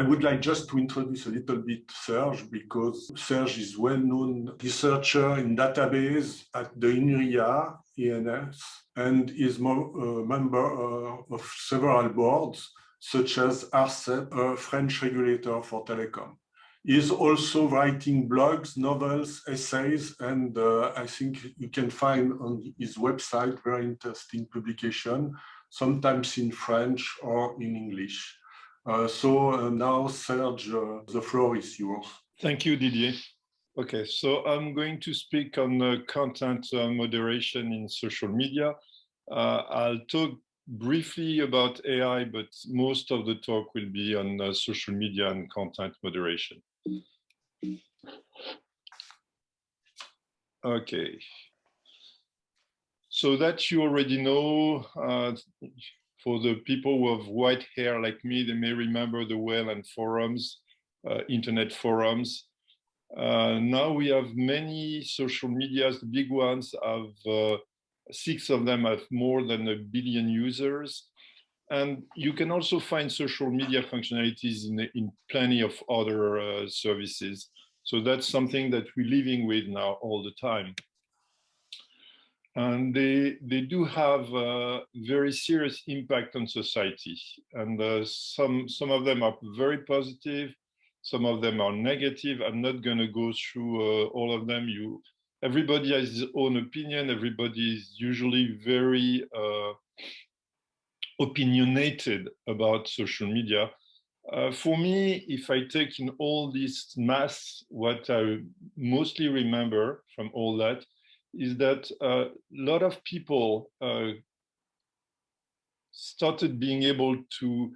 I would like just to introduce a little bit Serge because Serge is well-known researcher in database at the INRIA, ENS, and is a uh, member uh, of several boards, such as ARCEP, a French regulator for telecom. He is also writing blogs, novels, essays, and uh, I think you can find on his website very interesting publication, sometimes in French or in English. Uh, so uh, now, Serge, uh, the floor is yours. Thank you, Didier. Okay, so I'm going to speak on uh, content uh, moderation in social media. Uh, I'll talk briefly about AI, but most of the talk will be on social media and content moderation. Okay. So that you already know, uh, for the people who have white hair like me, they may remember the Wayland forums, uh, internet forums. Uh, now we have many social medias, the big ones have, uh, six of them have more than a billion users. And you can also find social media functionalities in, in plenty of other uh, services. So that's something that we're living with now all the time. And they, they do have a very serious impact on society. And uh, some, some of them are very positive, some of them are negative. I'm not going to go through uh, all of them. You, everybody has his own opinion. Everybody is usually very uh, opinionated about social media. Uh, for me, if I take in all this mass, what I mostly remember from all that is that a uh, lot of people uh, started being able to,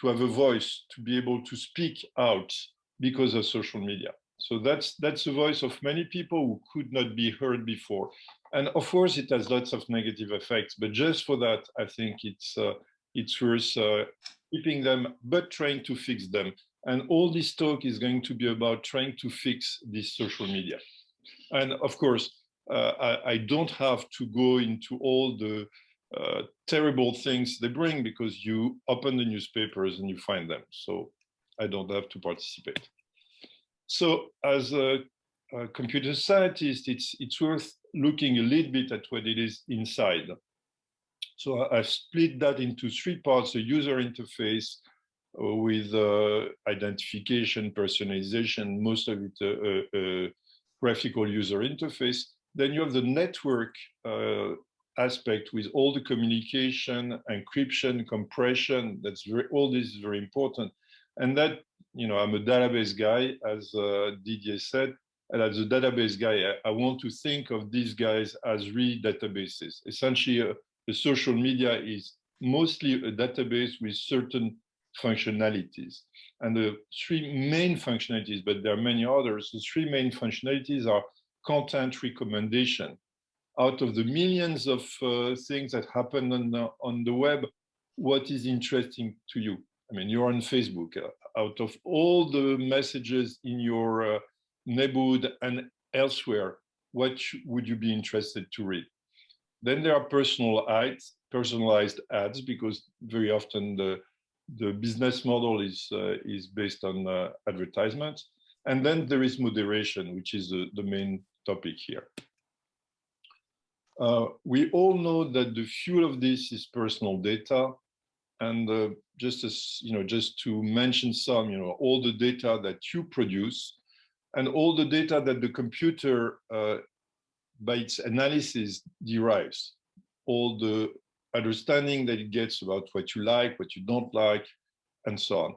to have a voice, to be able to speak out because of social media. So that's that's the voice of many people who could not be heard before. And of course, it has lots of negative effects, but just for that, I think it's uh, it's worth uh, keeping them, but trying to fix them. And all this talk is going to be about trying to fix this social media. And of course, I, I, don't have to go into all the uh, terrible things they bring because you open the newspapers and you find them. So I don't have to participate. So as a, a computer scientist, it's, it's worth looking a little bit at what it is inside. So I've split that into three parts, a user interface uh, with uh, identification, personalization, most of it uh, uh, graphical user interface. Then you have the network uh, aspect with all the communication, encryption, compression, that's very, all this is very important. And that, you know, I'm a database guy, as uh, Didier said, and as a database guy, I, I, want to think of these guys as real databases. Essentially, the social media is mostly a database with certain functionalities. And the three main functionalities, but there are many others, the three main functionalities are content recommendation. Out of the millions of uh, things that happen on the, on the web, what is interesting to you? I mean, you're on Facebook. Uh, out of all the messages in your uh, neighborhood and elsewhere, what would you be interested to read? Then there are personal ads, personalized ads, because very often the, the business model is, uh, is based on uh, advertisements. And then there is moderation, which is the, the main topic here. Uh, we all know that the fuel of this is personal data. And uh, just as, you know, just to mention some, you know, all the data that you produce and all the data that the computer uh, by its analysis derives all the understanding that it gets about what you like, what you don't like, and so on.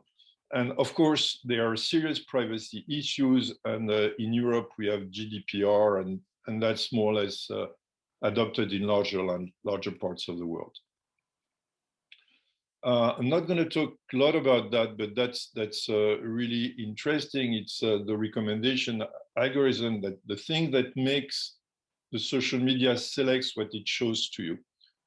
And of course, there are serious privacy issues. And uh, in Europe, we have GDPR, and, and that's more or less uh, adopted in larger and larger parts of the world. Uh, I'm not going to talk a lot about that, but that's that's uh, really interesting. It's uh, the recommendation algorithm that the thing that makes the social media selects what it shows to you.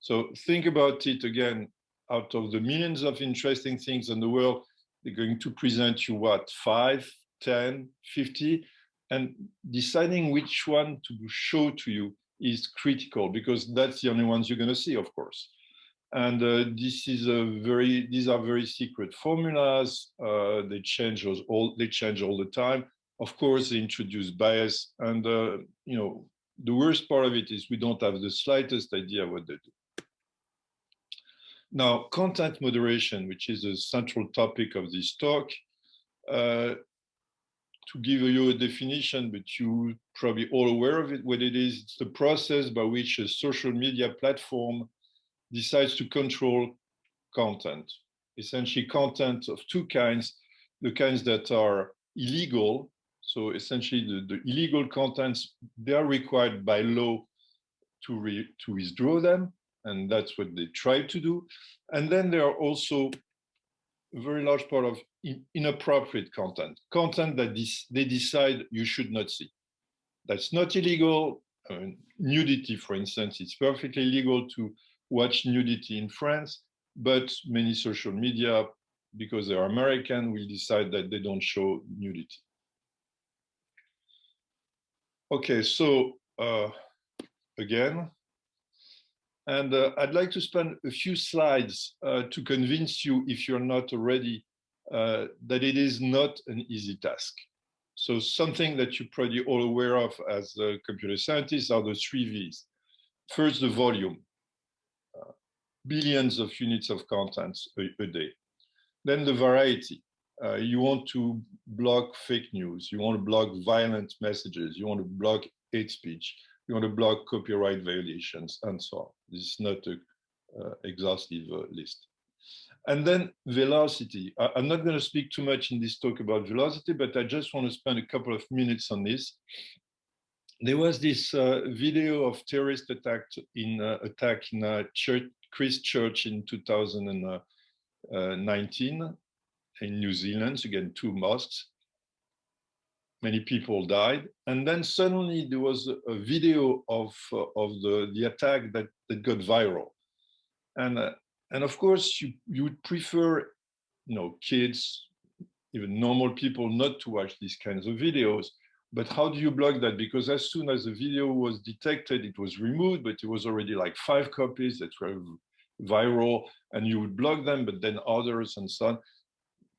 So think about it again, out of the millions of interesting things in the world, they're going to present you what, five, 10, 50, and deciding which one to show to you is critical because that's the only ones you're going to see, of course. And uh, this is a very, these are very secret formulas. Uh, they change all, they change all the time. Of course, they introduce bias. And, uh, you know, the worst part of it is we don't have the slightest idea what they do. Now, content moderation, which is a central topic of this talk, uh, to give you a definition, but you probably all aware of it, what it is, it's the process by which a social media platform decides to control content, essentially content of two kinds, the kinds that are illegal. So essentially the, the illegal contents, they are required by law to, re, to withdraw them. And that's what they try to do. And then there are also a very large part of inappropriate content, content that they decide you should not see. That's not illegal. I mean, nudity, for instance, it's perfectly legal to watch nudity in France, but many social media, because they're American, will decide that they don't show nudity. Okay, so uh, again, and uh, I'd like to spend a few slides uh, to convince you, if you're not already, uh, that it is not an easy task. So something that you're probably all aware of as computer scientists are the three V's. First, the volume billions of units of content a, a day. Then the variety. Uh, you want to block fake news. You want to block violent messages. You want to block hate speech. You want to block copyright violations and so on. This is not an uh, exhaustive uh, list. And then velocity. I, I'm not going to speak too much in this talk about velocity, but I just want to spend a couple of minutes on this there was this uh, video of terrorist attack in uh, attack in a church Christchurch in 2019 in New Zealand, again, two mosques. Many people died. And then suddenly there was a video of, uh, of the, the attack that, that got viral. And, uh, and of course, you, you would prefer, you know, kids, even normal people not to watch these kinds of videos. But how do you block that? Because as soon as the video was detected, it was removed, but it was already like five copies that were viral and you would block them, but then others and so on.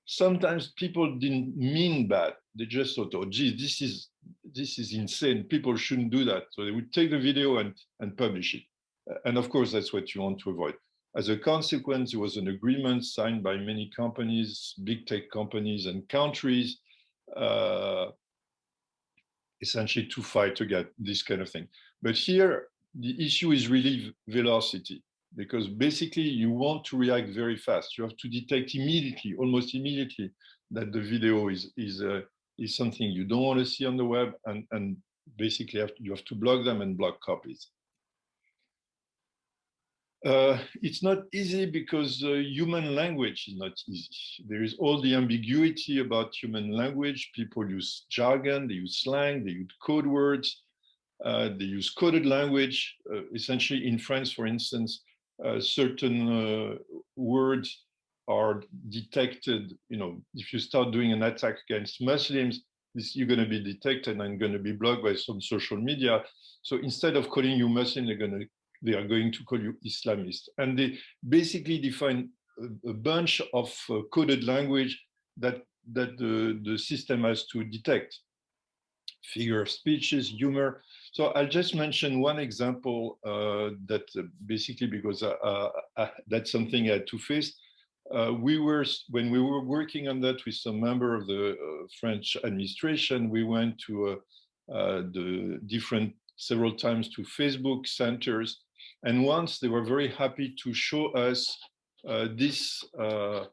Sometimes people didn't mean bad. They just thought, oh, geez, this is this is insane. People shouldn't do that. So they would take the video and, and publish it. And of course, that's what you want to avoid. As a consequence, there was an agreement signed by many companies, big tech companies and countries, uh, essentially to fight against this kind of thing. But here, the issue is really velocity because basically you want to react very fast. You have to detect immediately, almost immediately, that the video is is uh, is something you don't want to see on the web, and and basically have to, you have to block them and block copies. Uh, it's not easy because uh, human language is not easy. There is all the ambiguity about human language. People use jargon, they use slang, they use code words, uh, they use coded language. Uh, essentially, in France, for instance, uh, certain uh, words are detected, you know, if you start doing an attack against Muslims, this, you're going to be detected and going to be blocked by some social media. So instead of calling you Muslim, they're going to they are going to call you Islamist, and they basically define a, a bunch of uh, coded language that that the the system has to detect. Figure of speeches, humor, so I'll just mention one example uh, that uh, basically because uh, uh, that's something I had to face. We were, when we were working on that with some member of the French administration, we went to the different several times to Facebook centers. And once they were very happy to show us uh, this uh,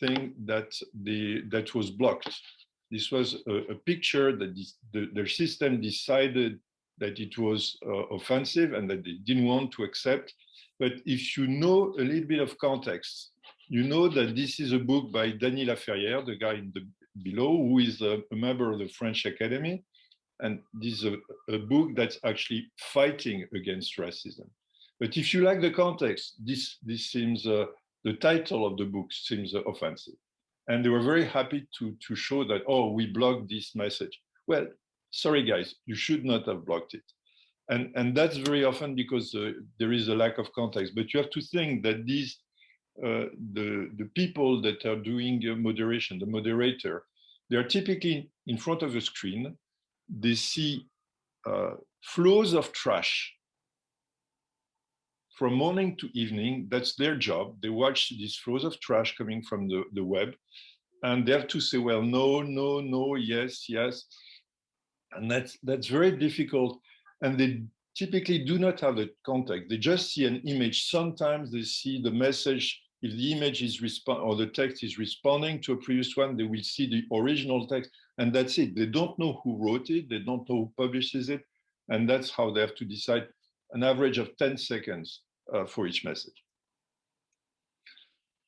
thing that the that was blocked. This was a, a picture that this, the, their system decided that it was uh, offensive and that they didn't want to accept. But if you know a little bit of context, you know that this is a book by Dany Laferrière, the guy in the below, who is a, member of the French Academy. And this is a, a book that's actually fighting against racism. But if you like the context, this, this seems, uh, the title of the book seems uh, offensive. And they were very happy to, to show that, oh, we blocked this message. Well, sorry guys, you should not have blocked it. And, and that's very often because uh, there is a lack of context. But you have to think that these, the, the people that are doing moderation, the moderator, they are typically in front of a screen. They see uh, flows of trash from morning to evening. That's their job. They watch these flows of trash coming from the, the web. And they have to say, well, no, no, no, yes, yes. And that's, that's very difficult and they typically do not have the context. They just see an image. Sometimes they see the message. If the image is respond or the text is responding to a previous one, they will see the original text, and that's it. They don't know who wrote it. They don't know who publishes it, and that's how they have to decide an average of 10 seconds uh, for each message.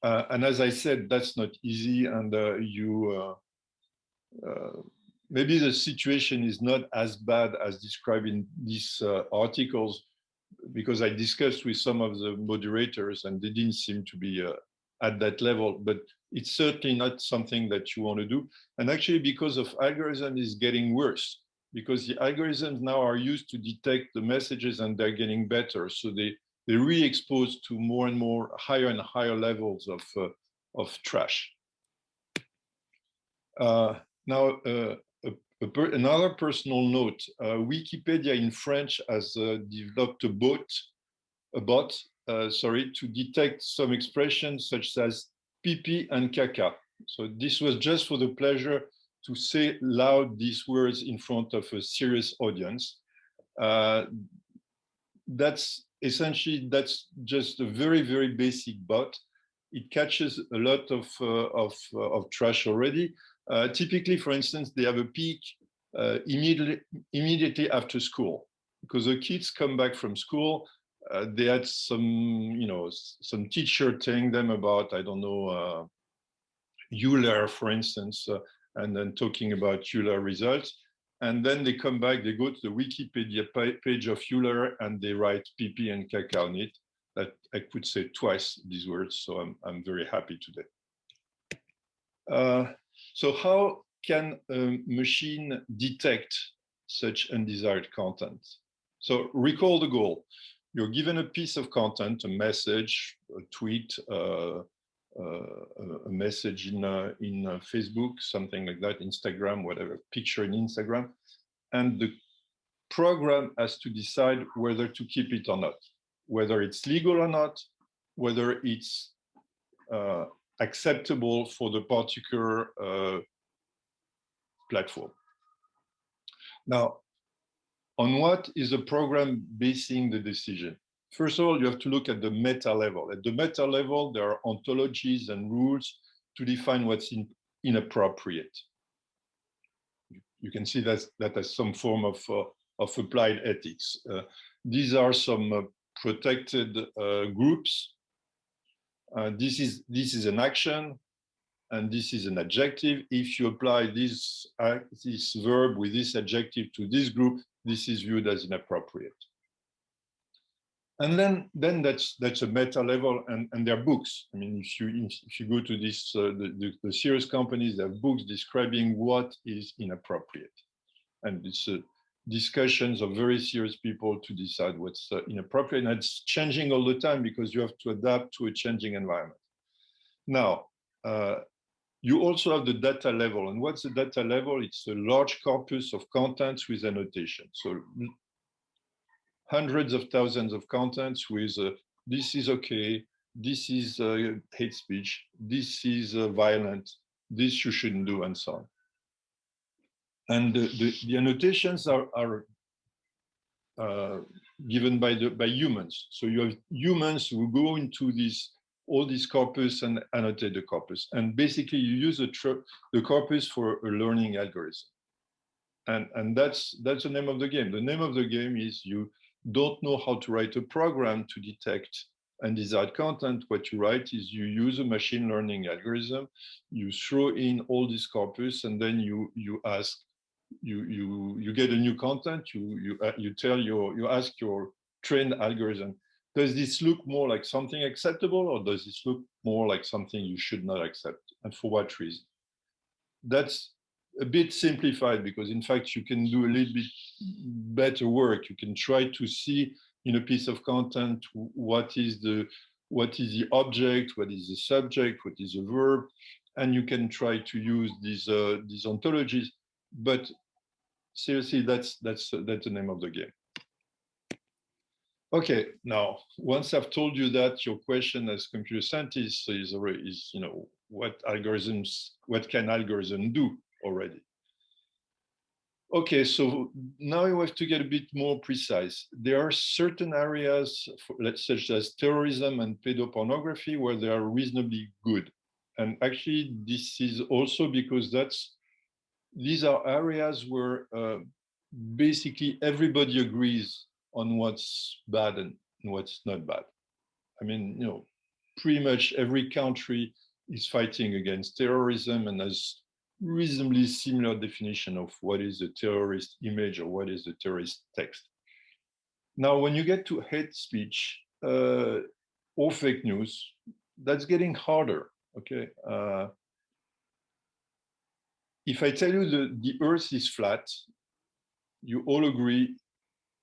Uh, and as I said, that's not easy, and uh, you uh, uh, maybe the situation is not as bad as described in these uh, articles because I discussed with some of the moderators and they didn't seem to be uh, at that level, but it's certainly not something that you want to do. And actually because of algorithm is getting worse because the algorithms now are used to detect the messages and they're getting better. So they, they re-expose to more and more higher and higher levels of, uh, of trash. Uh, now, uh, Another personal note, uh, Wikipedia in French has uh, developed a bot, a bot uh, sorry, to detect some expressions such as pipi and caca. So this was just for the pleasure to say loud these words in front of a serious audience. Uh, that's essentially, that's just a very, very basic bot. It catches a lot of, uh, of, uh, of trash already. Uh, typically, for instance, they have a peak uh, immediately, immediately after school because the kids come back from school. Uh, they had some, you know, some teacher telling them about, I don't know, uh, Euler, for instance, uh, and then talking about Euler results. And then they come back, they go to the Wikipedia page of Euler and they write PP and caca on it. That I could say twice these words, so I'm, I'm very happy today. So how can a machine detect such undesired content? So recall the goal. You're given a piece of content, a message, a tweet, uh, uh, a message in, uh, in uh, Facebook, something like that, Instagram, whatever, picture in Instagram. And the program has to decide whether to keep it or not, whether it's legal or not, whether it's uh, acceptable for the particular uh, platform. Now, on what is the program basing the decision? First of all, you have to look at the meta level. At the meta level, there are ontologies and rules to define what's in, inappropriate. You can see that, that as some form of, uh, of applied ethics. Uh, these are some uh, protected uh, groups uh, this is this is an action and this is an adjective. If you apply this, uh, this verb with this adjective to this group, this is viewed as inappropriate. And then, then that's that's a meta level, and and there are books. I mean, if you if you go to this uh, the, the, the serious companies, there are books describing what is inappropriate, and it's a discussions of very serious people to decide what's uh, inappropriate. And it's changing all the time because you have to adapt to a changing environment. Now, uh, you also have the data level. And what's the data level? It's a large corpus of contents with annotation. So hundreds of thousands of contents with uh, this is okay, this is uh, hate speech, this is uh, violent, this you shouldn't do, and so on and the, the, the annotations are, are uh, given by the by humans. So you have humans who go into this all these corpus and annotate the corpus. And basically you use the, the corpus for a learning algorithm. And, and that's, that's the name of the game. The name of the game is you don't know how to write a program to detect undesired content. What you write is you use a machine learning algorithm, you throw in all this corpus, and then you, you ask you you you get a new content you you uh, you tell your you ask your trained algorithm does this look more like something acceptable or does this look more like something you should not accept and for what reason that's a bit simplified because in fact you can do a little bit better work. You can try to see in a piece of content what is the what is the object, what is the subject, what is the verb, and you can try to use these uh, these ontologies. But seriously, that's that's that's the name of the game. Okay, now once I've told you that, your question as computer scientist is is you know what algorithms, what can algorithm do already? Okay, so now you have to get a bit more precise. There are certain areas, for, such as terrorism and pedopornography, where they are reasonably good. And actually, this is also because that's these are areas where uh, basically everybody agrees on what's bad and what's not bad. I mean, you know, pretty much every country is fighting against terrorism and has reasonably similar definition of what is a terrorist image or what is a terrorist text. Now, when you get to hate speech uh, or fake news, that's getting harder, okay? Uh, if I tell you the, the earth is flat, you all agree,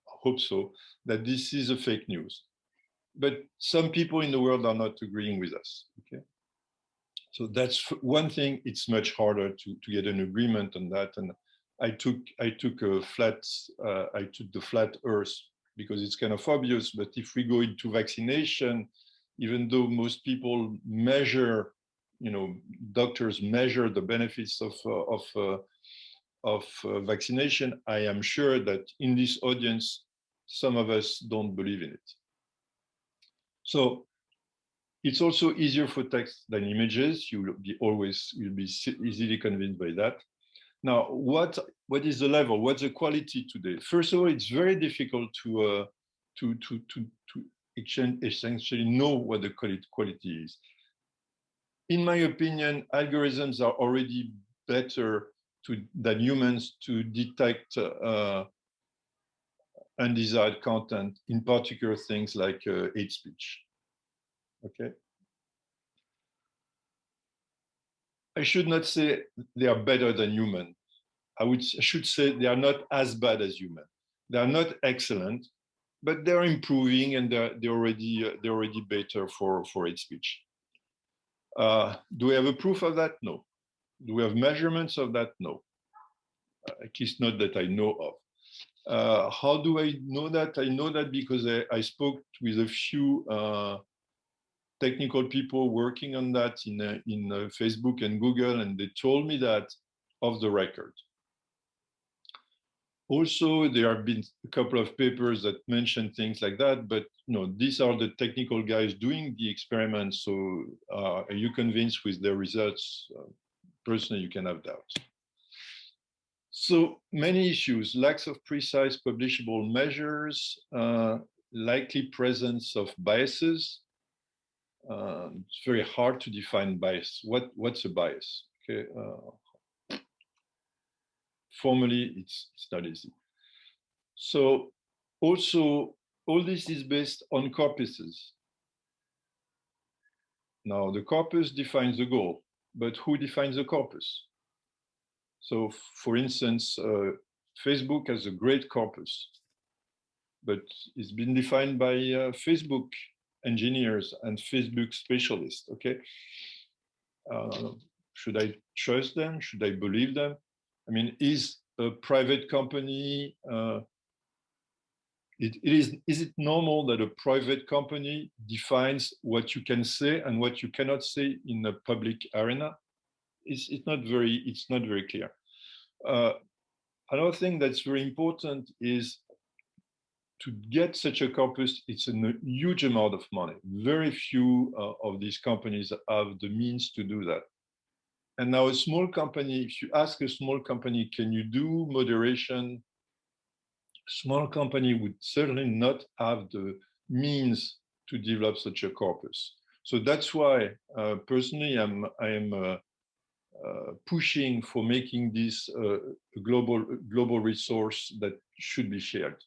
I hope so, that this is a fake news. But some people in the world are not agreeing with us, okay? So that's one thing. It's much harder to, to get an agreement on that. And I took I took a flat uh, I took the flat Earth because it's kind of obvious. But if we go into vaccination, even though most people measure, you know, doctors measure the benefits of uh, of uh, of uh, vaccination, I am sure that in this audience, some of us don't believe in it. So it's also easier for text than images. You'll be always you'll be easily convinced by that. Now, what what is the level? What's the quality today? First of all, it's very difficult to uh, to to to to essentially know what the quality is. In my opinion, algorithms are already better to, than humans to detect uh, undesired content, in particular things like uh, hate speech. Okay. I should not say they are better than human. I would I should say they are not as bad as human. They are not excellent, but they're improving and they're, they're already uh, they're already better for for hate speech. Uh, do we have a proof of that? No. Do we have measurements of that? No. Uh, at least not that I know of. Uh, how do I know that? I know that because I, I spoke with a few uh, technical people working on that in, uh, in uh, Facebook and Google, and they told me that off the record. Also, there have been a couple of papers that mention things like that, but you know, these are the technical guys doing the experiments. So uh, are you convinced with their results? Uh, personally, you can have doubts. So many issues, lacks of precise publishable measures, uh, likely presence of biases, uh, it's very hard to define bias. What what's a bias? Okay. Formally, it's it's not easy. So also all this is based on corpuses. Now the corpus defines the goal, but who defines the corpus? So for instance, uh, Facebook has a great corpus, but it's been defined by uh, Facebook engineers and Facebook specialists, okay? Uh, should I trust them? Should I believe them? I mean, is a private company, uh, it, it is, is it normal that a private company defines what you can say and what you cannot say in the public arena? It's, it's not very, it's not very clear. Uh, another thing that's very important is to get such a corpus, it's a huge amount of money. Very few uh, of these companies have the means to do that. And now a small company, if you ask a small company, can you do moderation? Small company would certainly not have the means to develop such a corpus. So that's why uh, personally I'm, I am uh, uh, pushing for making this uh, a global, global resource that should be shared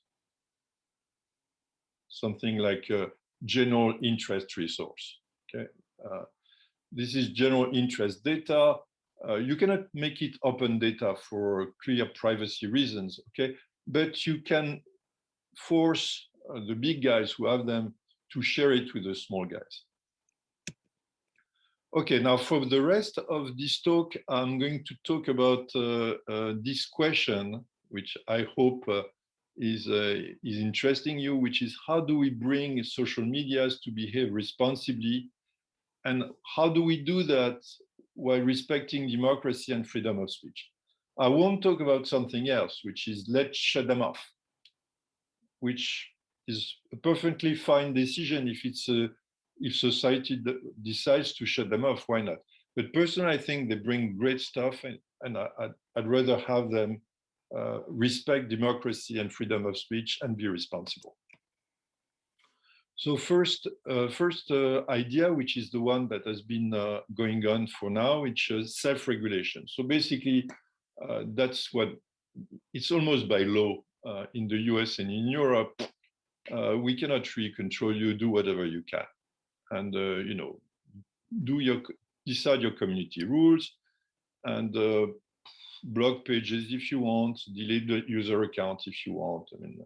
something like a general interest resource. Okay, uh, this is general interest data. Uh, you cannot make it open data for clear privacy reasons, okay? But you can force uh, the big guys who have them to share it with the small guys. Okay, now for the rest of this talk, I'm going to talk about uh, uh, this question, which I hope uh, is, uh, is interesting you, which is how do we bring social medias to behave responsibly? And how do we do that while respecting democracy and freedom of speech? I won't talk about something else, which is let's shut them off, which is a perfectly fine decision if it's a if society decides to shut them off, why not? But personally, I think they bring great stuff, and, and I, would rather have them uh, respect democracy and freedom of speech and be responsible. So first, uh, first uh, idea, which is the one that has been uh, going on for now, which is self-regulation. So basically, uh, that's what it's almost by law uh, in the US and in Europe. we cannot really control you, do whatever you can and uh, you know do your decide your community rules and uh, blog pages if you want delete the user account if you want i mean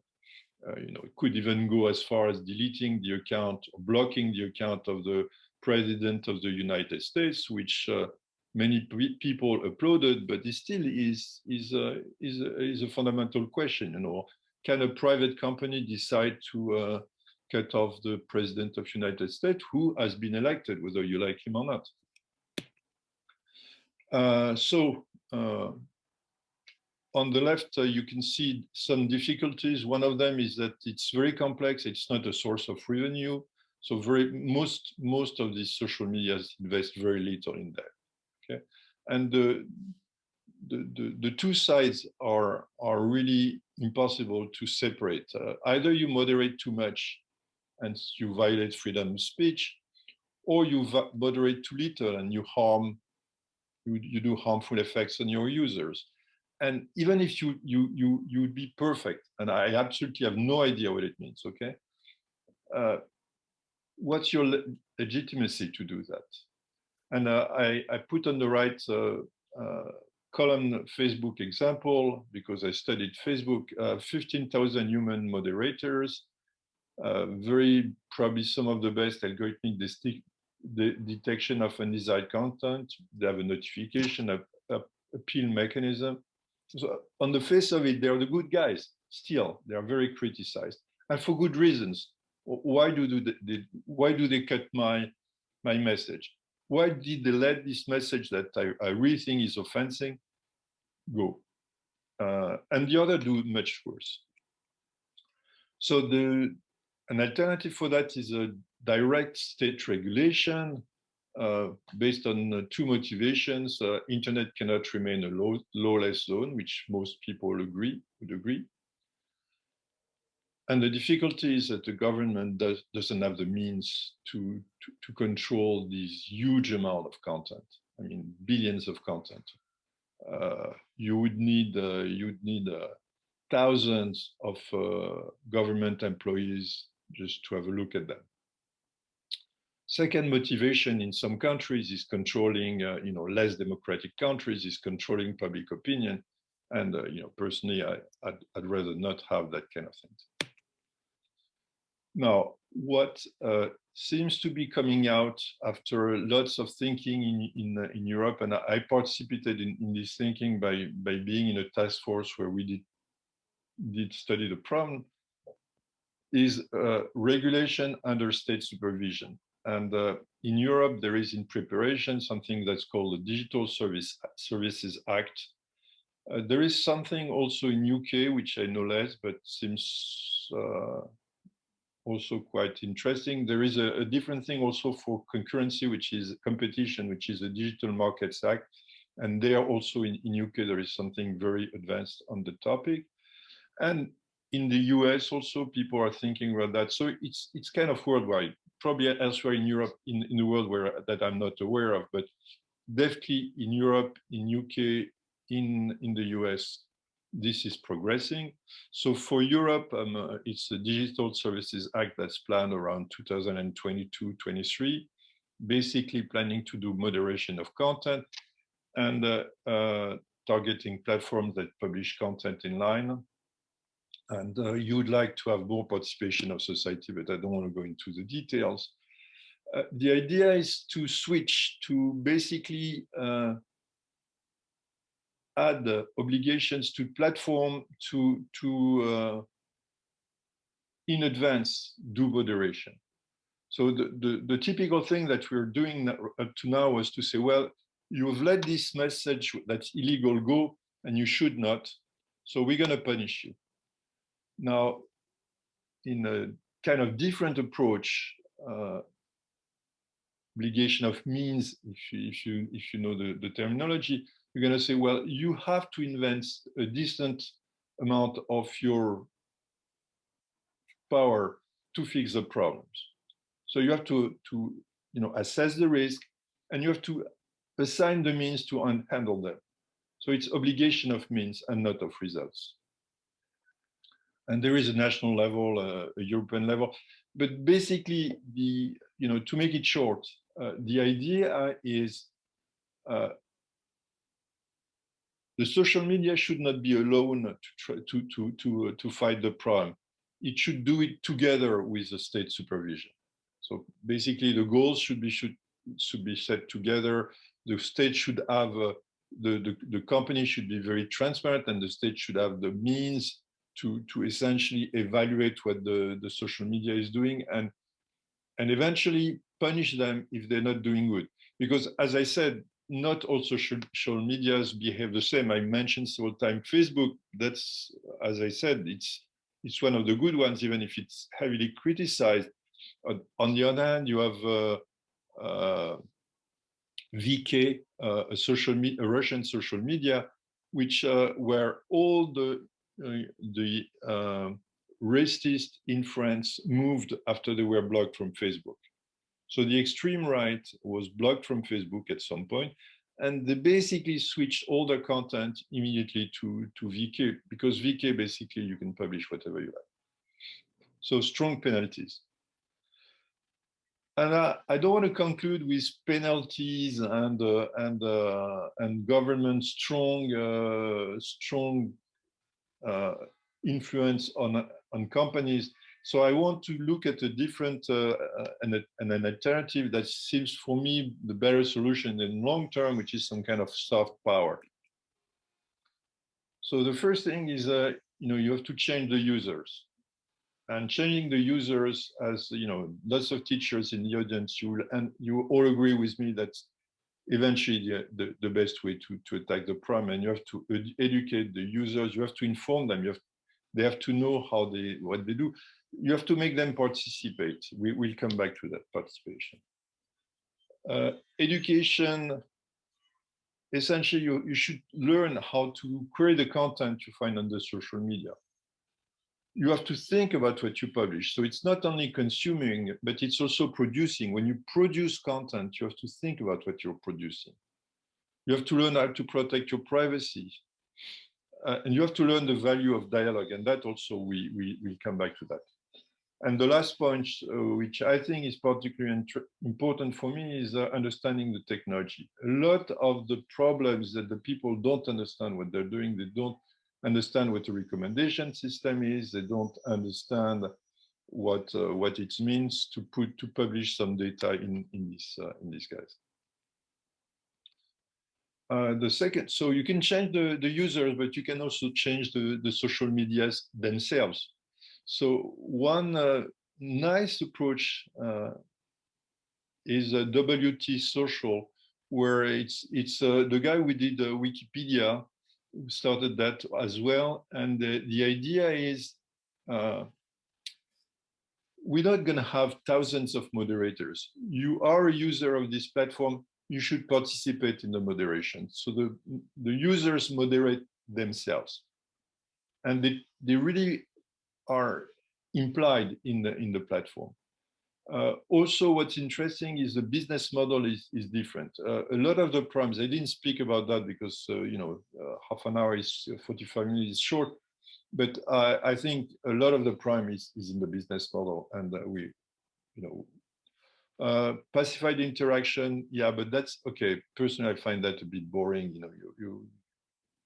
uh, you know it could even go as far as deleting the account blocking the account of the president of the united states which uh, many people applauded, but it still is is uh, is is a fundamental question you know can a private company decide to uh, cut off the president of the United States who has been elected, whether you like him or not. Uh, so uh, on the left, uh, you can see some difficulties. One of them is that it's very complex. It's not a source of revenue. So very most most of these social media invest very little in that. Okay, and the the, the, the two sides are are really impossible to separate. Uh, either you moderate too much and you violate freedom of speech, or you moderate too little and you harm, you, you do harmful effects on your users. And even if you you you you would be perfect, and I absolutely have no idea what it means, okay? Uh, what's your le legitimacy to do that? And uh, I, I put on the right uh, uh column Facebook example because I studied Facebook, uh, 15,000 human moderators, very probably some of the best algorithmic detection of undesired content. They have a notification, a appeal mechanism. So on the face of it, they're the good guys. Still, they are very criticized, and for good reasons. Why do they, why do they cut my my message? Why did they let this message that I, I really think is offending go? Uh, and the other do much worse. So the an alternative for that is a direct state regulation based on uh, two motivations. Uh, internet cannot remain a law lawless zone, which most people agree would agree. And the difficulty is that the government does, doesn't have the means to, to, to control this huge amount of content. I mean, billions of content. Uh, you would need uh, you would need uh, thousands of government employees just to have a look at them. Second motivation in some countries is controlling, uh, you know, less democratic countries is controlling public opinion. And, uh, you know, personally, I, I'd, I'd, rather not have that kind of thing. Now, what uh, seems to be coming out after lots of thinking in, in, uh, in Europe, and I participated in, in this thinking by, by being in a task force where we did, did study the problem, is uh, regulation under state supervision. And uh, in Europe, there is in preparation something that's called the Digital Service Services Act. Uh, there is something also in UK, which I know less, but seems uh, also quite interesting. There is a, a, different thing also for concurrency, which is competition, which is the Digital Markets Act. And there also in, in UK, there is something very advanced on the topic. And in the US also people are thinking about that. So it's it's kind of worldwide, probably elsewhere in Europe, in, in the world where that I'm not aware of, but definitely in Europe, in UK, in in the US, this is progressing. So for Europe, um, uh, it's the Digital Services Act that's planned around 2022-23, basically planning to do moderation of content. and uh, uh, targeting platforms that publish content in line. And uh, you would like to have more participation of society, but I don't want to go into the details. Uh, the idea is to switch to basically uh, add obligations to platform to, to uh, in advance do moderation. So the, the, the, typical thing that we're doing up to now was to say, well, you've let this message that's illegal go and you should not. So we're going to punish you. Now, in a kind of different approach, uh, obligation of means, if you, if you, if you know the, the terminology, you're going to say, well, you have to invent a decent amount of your power to fix the problems. So you have to, to you know, assess the risk and you have to assign the means to handle them. So it's obligation of means and not of results. And there is a national level, uh, a European level, but basically the, you know, to make it short, uh, the idea is uh, the social media should not be alone to try to to to uh, to fight the problem. It should do it together with the state supervision. So basically, the goals should be should should be set together. The state should have uh, the, the the company should be very transparent, and the state should have the means to to essentially evaluate what the the social media is doing and and eventually punish them if they're not doing good. Because as I said, not all social, social medias behave the same. I mentioned several times Facebook, that's, as I said, it's, it's one of the good ones, even if it's heavily criticized. On the other hand, you have uh, uh, VK, uh, a social a Russian social media, which uh, where all the the uh, in France moved after they were blocked from Facebook. So the extreme right was blocked from Facebook at some point, and they basically switched all their content immediately to, to VK, because VK basically you can publish whatever you like. So strong penalties. And I, I don't want to conclude with penalties and uh, and uh, and government strong uh, strong influence on on companies so I want to look at a different uh, uh, and, and, an alternative that seems for me the better solution in long term, which is some kind of soft power. So the first thing is, uh, you know, you have to change the users. And changing the users, as you know, lots of teachers in the audience, you will, and you all agree with me that eventually the, the, the best way to, to attack the problem, and you have to ed educate the users, you have to inform them, you have they have to know how they what they do you have to make them participate. We will come back to that participation. Uh, education, essentially, you, you should learn how to create the content you find on the social media. You have to think about what you publish. So it's not only consuming, but it's also producing. When you produce content, you have to think about what you're producing. You have to learn how to protect your privacy. Uh, and you have to learn the value of dialogue. And that also, we, we, come back to that. And the last point, uh, which I think is particularly important for me, is uh, understanding the technology. A lot of the problems that the people don't understand what they're doing, they don't understand what the recommendation system is, they don't understand what uh, what it means to put to publish some data in in this uh, in this guys. Uh, the second, so you can change the, the users, but you can also change the, the social medias themselves. So one uh, nice approach uh, is a WT Social, where it's it's uh, the guy who did Wikipedia started that as well. And the, the idea is uh, we're not going to have thousands of moderators. You are a user of this platform, you should participate in the moderation. So the, the users moderate themselves. And they, they really are implied in the in the platform. Uh, also, what's interesting is the business model is, is different. Uh, a lot of the problems, I didn't speak about that because, uh, you know, uh, half an hour is uh, 45 minutes short, but I think a lot of the prime is, is in the business model and we, you know, Uh, pacified interaction, yeah, but that's okay. Personally, I find that a bit boring. You know, you you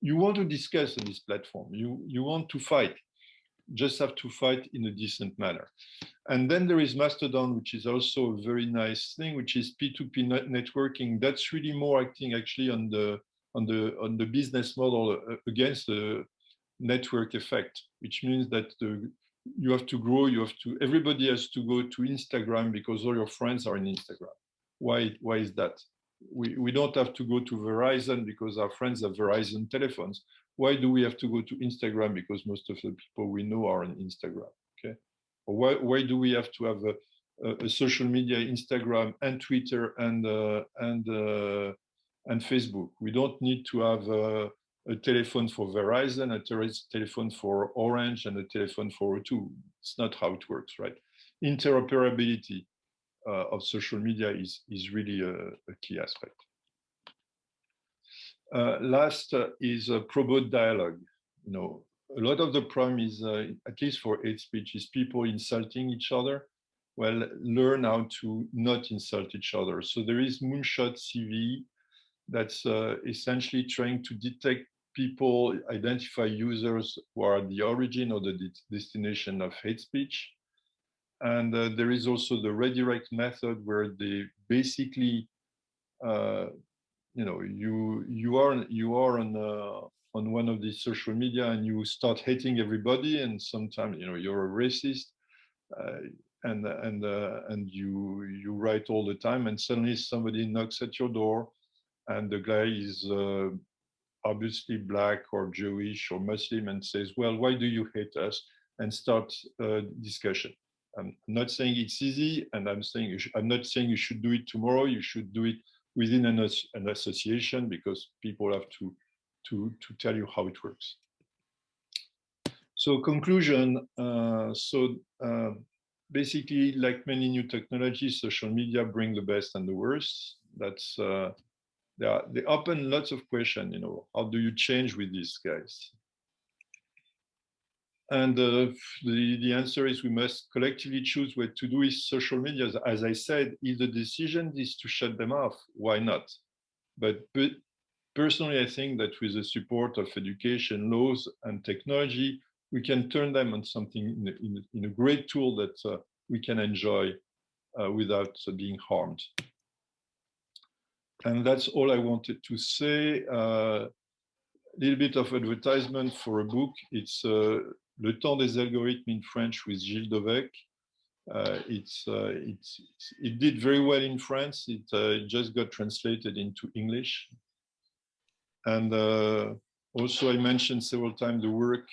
you want to discuss on this platform. You you want to fight. Just have to fight in a decent manner. And then there is Mastodon, which is also a very nice thing, which is P2P networking. That's really more acting actually on the on the on the business model uh, against the network effect, which means that the you have to grow, you have to, everybody has to go to Instagram because all your friends are in Instagram. Why, why is that? We, we don't have to go to Verizon because our friends have Verizon telephones. Why do we have to go to Instagram? Because most of the people we know are on Instagram, okay? Or why, why do we have to have a, a, a social media, Instagram and Twitter and, uh, and, uh, and Facebook? We don't need to have uh, a telephone for Verizon, a telephone for Orange, and a telephone for O2. It's not how it works, right? Interoperability uh, of social media is, is really a, a key aspect. Uh, last uh, is a pro-boot dialogue. You know, a lot of the problem is, uh, at least for hate speech, is people insulting each other. Well, learn how to not insult each other. So there is Moonshot CV that's essentially trying to detect people identify users who are the origin or the destination of hate speech. And uh, there is also the redirect method where they basically, uh, you know, you you are you are on uh, on one of these social media and you start hating everybody, and sometimes you know you're a racist, uh, and and uh, and you you write all the time, and suddenly somebody knocks at your door, and the guy is uh, obviously black or Jewish or Muslim and says, well, why do you hate us? And start a discussion. I'm not saying it's easy, and I'm saying I'm not saying you should do it tomorrow. You should do it within an, an association because people have to, to, to tell you how it works. So conclusion, uh, so uh, basically like many new technologies, social media bring the best and the worst. That's uh, they, are, they open lots of questions, you know, how do you change with these guys? And uh, the, the answer is we must collectively choose what to do with social media. As I said, if the decision is to shut them off, why not? But, personally, I think that with the support of education, laws, and technology, we can turn them on something in a, in in a great tool that uh, we can enjoy uh, without being harmed. And that's all I wanted to say. A uh, little bit of advertisement for a book. It's uh, Le temps des algorithmes in French with Gilles Dowek. Uh, it's, uh, it's, it did very well in France. It uh, just got translated into English. And uh, also I mentioned several times the work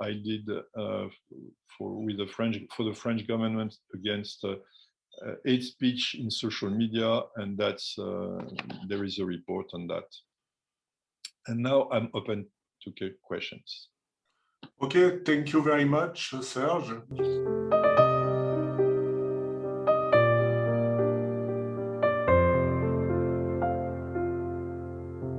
I did for, with the French, for the French government against uh, hate speech in social media, and that's uh, there is a report on that. And now I'm open to questions. Okay, thank you very much, Serge.